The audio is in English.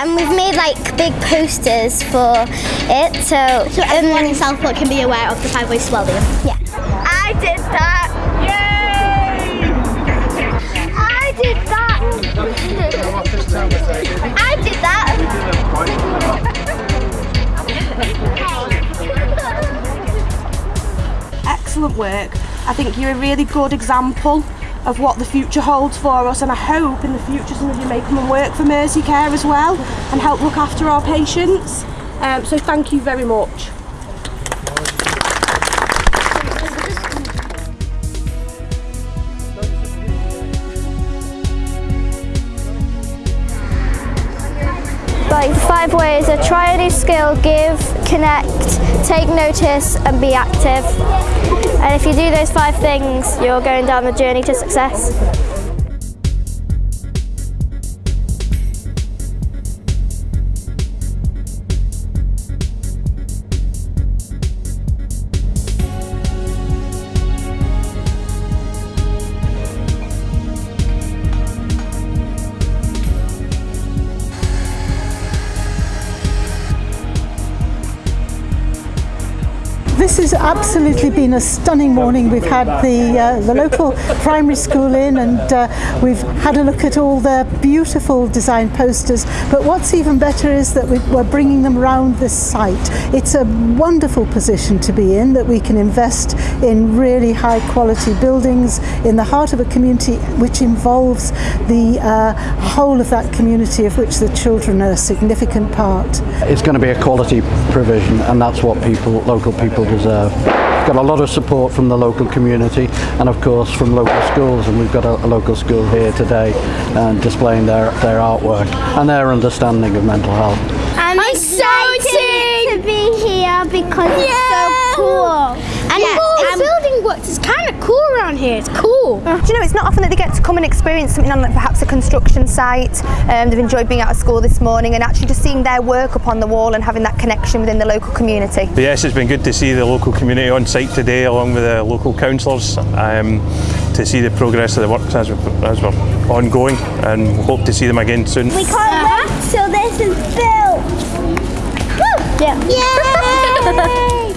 Yeah, and we've made like big posters for it, so So everyone um, in Southport can be aware of the Five Ways to Wellbeing. yeah. I did that. Yay! I did that. I did that. excellent work. I think you're a really good example of what the future holds for us and I hope in the future some of you may come and work for Mercy Care as well and help look after our patients. Um, so thank you very much. Like five ways are try a new skill, give, connect, take notice and be active. And if you do those five things, you're going down the journey to success. This has absolutely been a stunning morning. We've had the uh, the local primary school in, and uh, we've had a look at all their beautiful design posters. But what's even better is that we- we're bringing them around this site. It's a wonderful position to be in that we can invest in really high quality buildings in the heart of a community which involves the uh, whole of that community of which the children are a significant part. It's going to be a quality provision and that's what people, local people deserve. Got a lot of support from the local community and of course from local schools and we've got a, a local school here today uh, displaying their, their artwork and their understanding of mental health. I'm, excited to be here because it's so cool. And Yeah, um, building works. It's kind of cool around here. It's cool. Do you know, it's not often that they get to come and experience something on like, perhaps a construction site. Um, they've enjoyed being out of school this morning and actually just seeing their work up on the wall and having that connection within the local community. But yes, it's been good to see the local community on site today along with the local councillors um, to see the progress of the works as we're, as we're ongoing and hope to see them again soon. we can't wait till this is built. Yeah. Yeah.